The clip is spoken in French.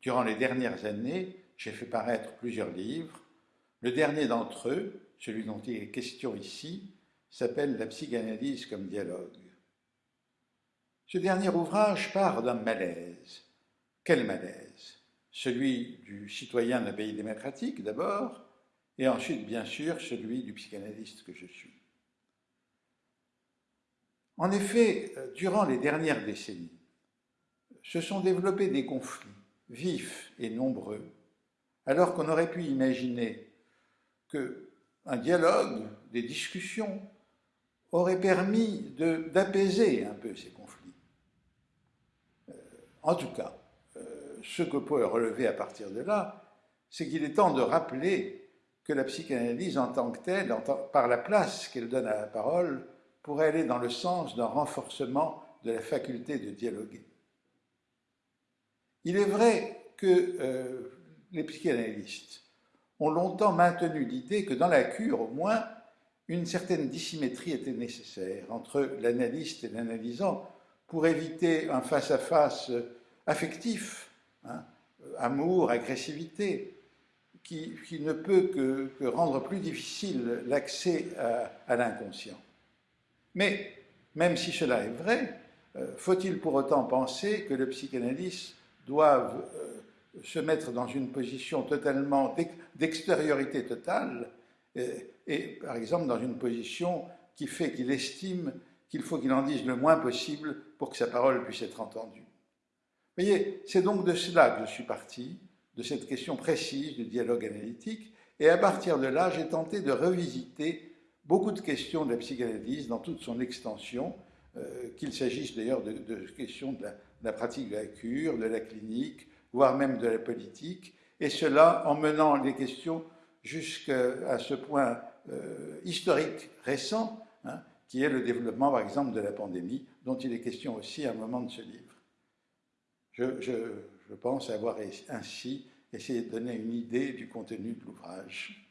Durant les dernières années, j'ai fait paraître plusieurs livres. Le dernier d'entre eux, celui dont il est question ici, s'appelle La psychanalyse comme dialogue. Ce dernier ouvrage part d'un malaise. Quel malaise? Celui du citoyen d'un pays démocratique d'abord, et ensuite bien sûr celui du psychanalyste que je suis. En effet, durant les dernières décennies, se sont développés des conflits vifs et nombreux, alors qu'on aurait pu imaginer qu'un dialogue, des discussions, aurait permis d'apaiser un peu ces conflits. Euh, en tout cas, euh, ce que peut relever à partir de là, c'est qu'il est temps de rappeler que la psychanalyse en tant que telle, par la place qu'elle donne à la parole, pourrait aller dans le sens d'un renforcement de la faculté de dialoguer. Il est vrai que euh, les psychanalystes ont longtemps maintenu l'idée que dans la cure, au moins, une certaine dissymétrie était nécessaire entre l'analyste et l'analysant pour éviter un face-à-face affectif, hein, amour, agressivité, qui, ne peut que, rendre plus difficile l'accès à, l'inconscient. Mais, même si cela est vrai, euh, faut-il pour autant penser que le psychanalyste doivent euh, se mettre dans une position totalement d'extériorité totale, et, par exemple dans une position qui fait qu'il estime qu'il faut qu'il en dise le moins possible pour que sa parole puisse être entendue. Vous voyez, c'est donc de cela que je suis parti, de cette question précise du dialogue analytique, et à partir de là, j'ai tenté de revisiter beaucoup de questions de la psychanalyse dans toute son extension, euh, qu'il s'agisse d'ailleurs de, questions de la, pratique de la cure, de la clinique, voire même de la politique, et cela en menant les questions jusqu'à ce point euh, historique récent, hein, qui est le développement, par exemple, de la pandémie, dont il est question aussi à un moment de ce livre. Je, je pense avoir ainsi essayé de donner une idée du contenu de l'ouvrage.